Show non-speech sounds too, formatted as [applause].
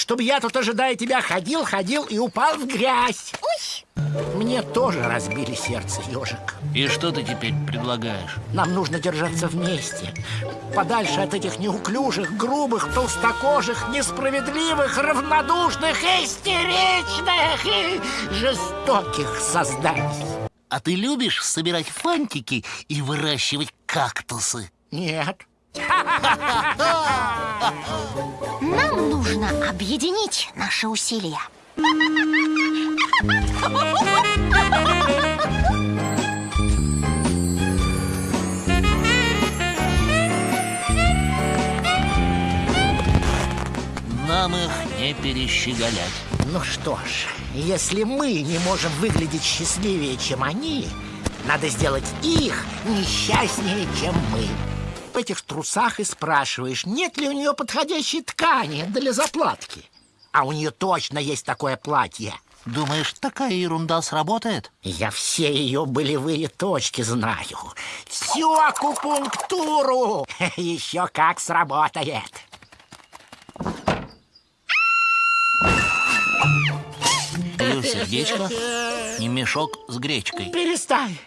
чтобы я тут, ожидая тебя, ходил, ходил и упал в грязь. Мне тоже разбили сердце, ежик. И что ты теперь предлагаешь? Нам нужно держаться вместе. Подальше от этих неуклюжих, грубых, толстокожих, несправедливых, равнодушных, истеричных и жестоких созданий. А ты любишь собирать фантики и выращивать кактусы? Нет. Нам нужно объединить наши усилия. Нам их не перещеголять. Ну что ж, если мы не можем выглядеть счастливее, чем они, надо сделать их несчастнее, чем мы. Этих трусах и спрашиваешь, нет ли у нее подходящей ткани для заплатки. А у нее точно есть такое платье. Думаешь, такая ерунда сработает? Я все ее болевые точки знаю. Всю акупунктуру. [laughs] Еще как сработает. Ее сердечко и мешок с гречкой. Перестань.